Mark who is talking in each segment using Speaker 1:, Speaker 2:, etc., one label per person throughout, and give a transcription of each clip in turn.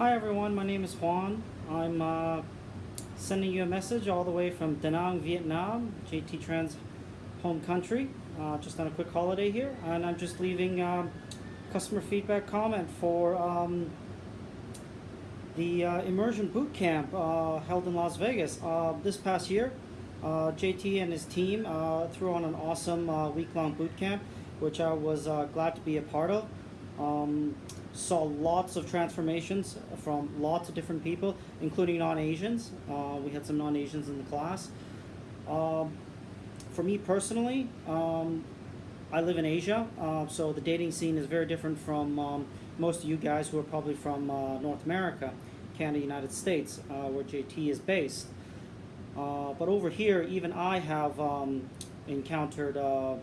Speaker 1: Hi everyone, my name is Juan. I'm uh, sending you a message all the way from Da Nang, Vietnam, JT Tran's home country. Uh, just on a quick holiday here, and I'm just leaving um, customer feedback comment for um, the uh, immersion boot camp uh, held in Las Vegas uh, this past year. Uh, JT and his team threw on an awesome week-long boot camp, which I was glad to be a part of. Um, saw lots of transformations from lots of different people, including non-Asians. Uh, we had some non-Asians in the class. Um, for me personally, um, I live in Asia, uh, so the dating scene is very different from um, most of you guys who are probably from uh, North America, Canada, United States, uh, where JT is based. Uh, but over here, even I have um, encountered uh,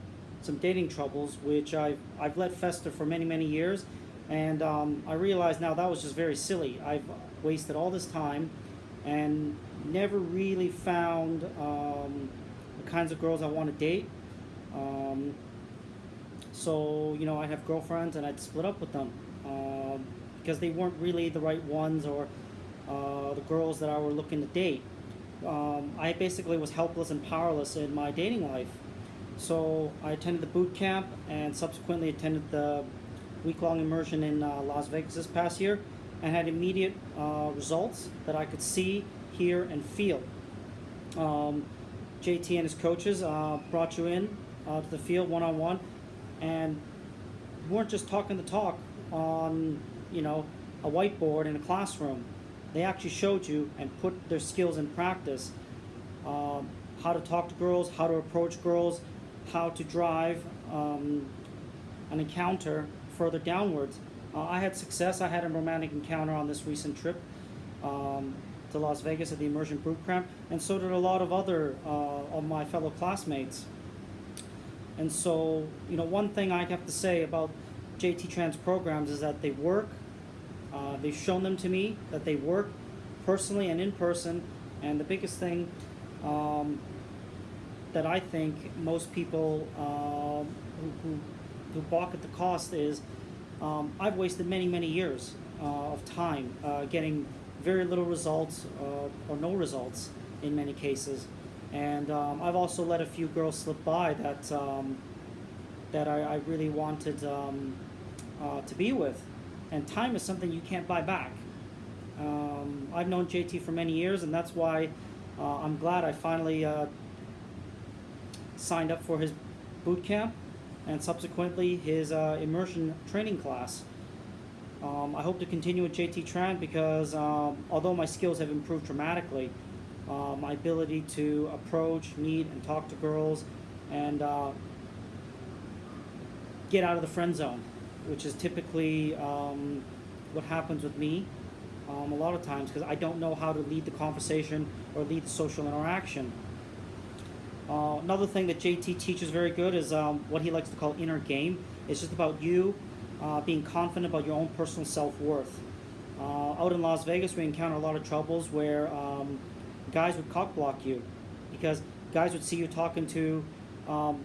Speaker 1: some dating troubles, which I've, I've let fester for many, many years. And um, I realized now that was just very silly. I've wasted all this time and never really found um, the kinds of girls I want to date. Um, so, you know, I'd have girlfriends and I'd split up with them uh, because they weren't really the right ones or uh, the girls that I were looking to date. Um, I basically was helpless and powerless in my dating life. So I attended the boot camp and subsequently attended the week-long immersion in uh, Las Vegas this past year and had immediate uh, results that I could see, hear, and feel. Um, JT and his coaches uh, brought you in uh, to the field one-on-one and weren't just talking the talk on, you know, a whiteboard in a classroom. They actually showed you and put their skills in practice. Um, how to talk to girls, how to approach girls, how to drive um, an encounter further downwards. Uh, I had success. I had a romantic encounter on this recent trip um, to Las Vegas at the Immersion Boot Camp, and so did a lot of other uh, of my fellow classmates. And so, you know, one thing I have to say about JT Tran's programs is that they work. Uh, they've shown them to me that they work personally and in person. And the biggest thing um, that I think most people uh, who, who, who balk at the cost is um, I've wasted many, many years uh, of time uh, getting very little results uh, or no results in many cases. And um, I've also let a few girls slip by that um, that I, I, really wanted um, uh, to be with. And time is something you can't buy back. Um, I've known JT for many years, and that's why uh, I'm glad I finally uh, signed up for his boot camp and subsequently his uh, immersion training class. Um, I hope to continue with JT Tran because um, although my skills have improved dramatically, uh, my ability to approach, meet, and talk to girls and uh, get out of the friend zone, which is typically um, what happens with me um, a lot of times because I don't know how to lead the conversation or lead the social interaction. Another thing that JT teaches very good is um, what he likes to call inner game. It's just about you uh, being confident about your own personal self-worth. Uh, out in Las Vegas, we encounter a lot of troubles where um, guys would cock block you because guys would see you talking to um,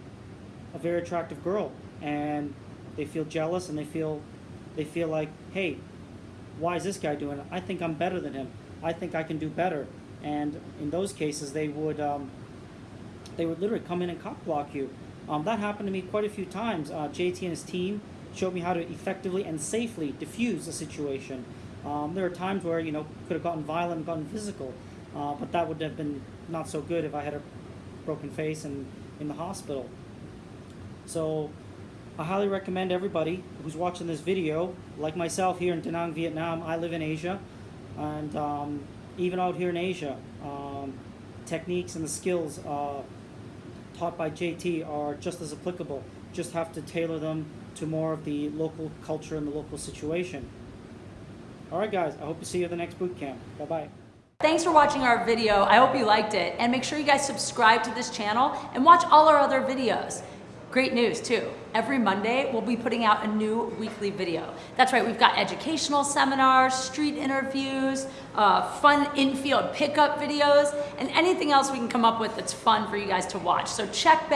Speaker 1: a very attractive girl and they feel jealous and they feel they feel like, hey, why is this guy doing it? I think I'm better than him. I think I can do better. And in those cases, they would um, they would literally come in and cock block you. Um, that happened to me quite a few times. Uh, JT and his team showed me how to effectively and safely diffuse a situation. Um, there are times where, you know, could have gotten violent, gotten physical, uh, but that would have been not so good if I had a broken face and in the hospital. So I highly recommend everybody who's watching this video, like myself here in Da Nang, Vietnam, I live in Asia, and um, even out here in Asia, um, techniques and the skills uh, taught by JT are just as applicable. Just have to tailor them to more of the local culture and the local situation. All right, guys, I hope to see you at the next boot camp. Bye-bye.
Speaker 2: Thanks for watching our video. I hope you liked it. And make sure you guys subscribe to this channel and watch all our other videos. Great news too. Every Monday, we'll be putting out a new weekly video. That's right, we've got educational seminars, street interviews, uh, fun infield pickup videos, and anything else we can come up with that's fun for you guys to watch. So check back.